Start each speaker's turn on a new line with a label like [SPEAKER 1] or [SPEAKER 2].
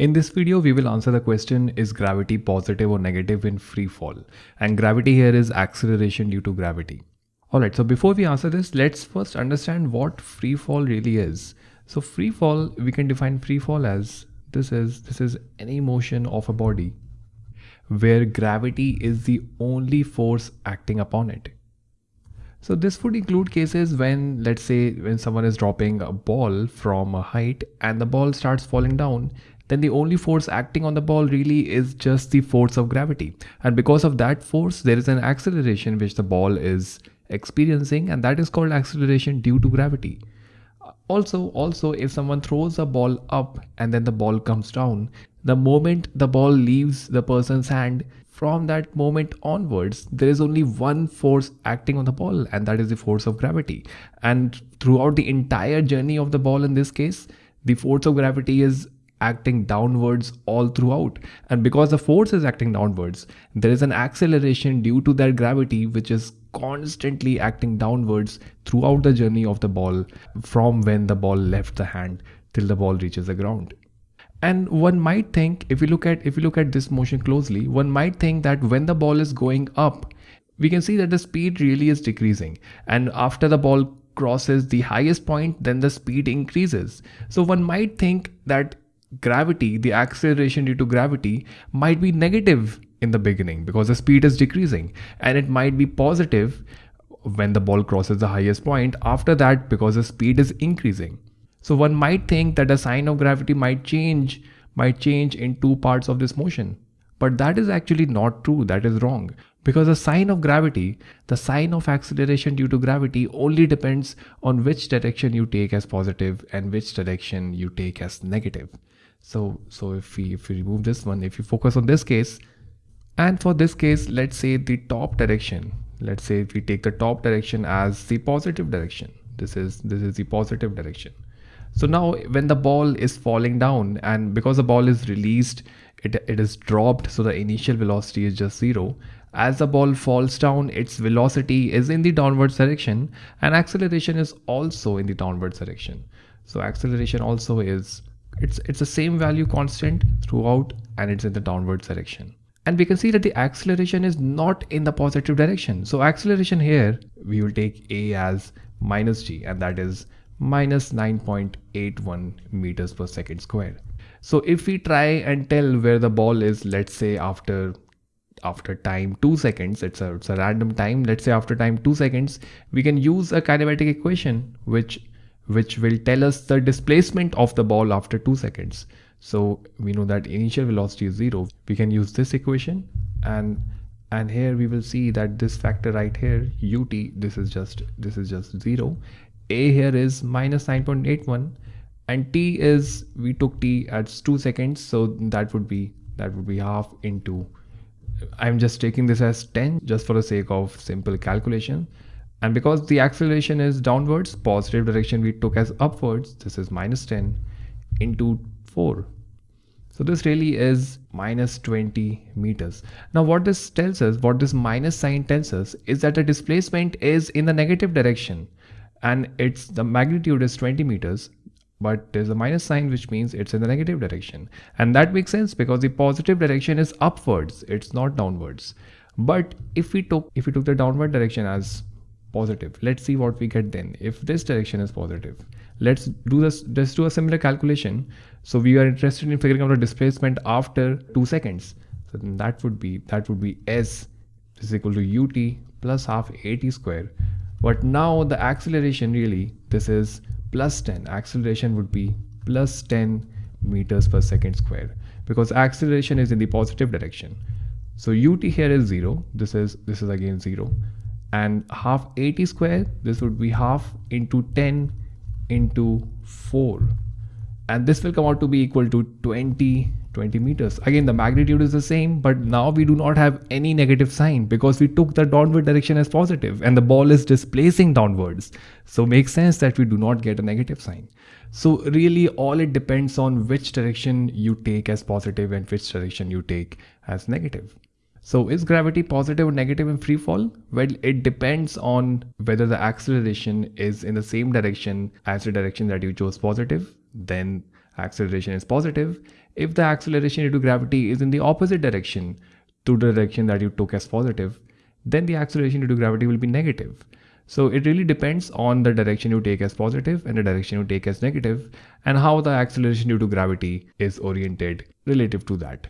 [SPEAKER 1] In this video, we will answer the question is gravity positive or negative in free fall? And gravity here is acceleration due to gravity. Alright, so before we answer this, let's first understand what free fall really is. So free fall, we can define free fall as this is this is any motion of a body where gravity is the only force acting upon it. So this would include cases when, let's say, when someone is dropping a ball from a height and the ball starts falling down, then the only force acting on the ball really is just the force of gravity. And because of that force, there is an acceleration which the ball is experiencing and that is called acceleration due to gravity. Also, also if someone throws a ball up and then the ball comes down, the moment the ball leaves the person's hand, from that moment onwards, there is only one force acting on the ball, and that is the force of gravity. And throughout the entire journey of the ball, in this case, the force of gravity is acting downwards all throughout. And because the force is acting downwards, there is an acceleration due to that gravity, which is constantly acting downwards throughout the journey of the ball from when the ball left the hand till the ball reaches the ground. And one might think if you look at if you look at this motion closely one might think that when the ball is going up we can see that the speed really is decreasing. And after the ball crosses the highest point then the speed increases. So one might think that gravity the acceleration due to gravity might be negative in the beginning because the speed is decreasing and it might be positive when the ball crosses the highest point after that because the speed is increasing so one might think that the sign of gravity might change, might change in two parts of this motion. But that is actually not true, that is wrong. Because the sign of gravity, the sign of acceleration due to gravity only depends on which direction you take as positive and which direction you take as negative. So, so if we, if we remove this one, if you focus on this case, and for this case, let's say the top direction, let's say if we take the top direction as the positive direction, this is, this is the positive direction. So now when the ball is falling down and because the ball is released, it, it is dropped. So the initial velocity is just zero. As the ball falls down, its velocity is in the downward direction and acceleration is also in the downward direction. So acceleration also is, it's, it's the same value constant throughout and it's in the downward direction. And we can see that the acceleration is not in the positive direction. So acceleration here, we will take A as minus G and that is minus 9.81 meters per second square. So if we try and tell where the ball is, let's say after after time 2 seconds, it's a, it's a random time, let's say after time 2 seconds, we can use a kinematic equation which which will tell us the displacement of the ball after 2 seconds. So we know that initial velocity is 0. We can use this equation and and here we will see that this factor right here ut this is just this is just 0 a here is minus 9.81 and t is we took t at 2 seconds so that would be that would be half into I'm just taking this as 10 just for the sake of simple calculation. And because the acceleration is downwards positive direction we took as upwards this is minus 10 into 4 so this really is minus 20 meters. Now what this tells us, what this minus sign tells us is that the displacement is in the negative direction. And it's the magnitude is 20 meters but there's a minus sign which means it's in the negative direction. And that makes sense because the positive direction is upwards. It's not downwards. But if we took if we took the downward direction as positive let's see what we get then. If this direction is positive let's do this let's do a similar calculation. So we are interested in figuring out the displacement after two seconds. So then that would be that would be s is equal to ut plus half at square. But now the acceleration really, this is plus 10. Acceleration would be plus 10 meters per second square because acceleration is in the positive direction. So ut here is 0. This is this is again 0. And half at square, this would be half into 10 into 4. And this will come out to be equal to 20 20 meters. Again, the magnitude is the same, but now we do not have any negative sign because we took the downward direction as positive and the ball is displacing downwards. So makes sense that we do not get a negative sign. So really all it depends on which direction you take as positive and which direction you take as negative. So is gravity positive or negative in free fall? Well, it depends on whether the acceleration is in the same direction as the direction that you chose positive, then acceleration is positive. if the acceleration due to gravity is in the opposite direction to the direction that you took as positive, then the acceleration due to gravity will be negative. So it really depends on the direction you take as positive and the direction you take as negative and how the acceleration due to gravity is oriented relative to that.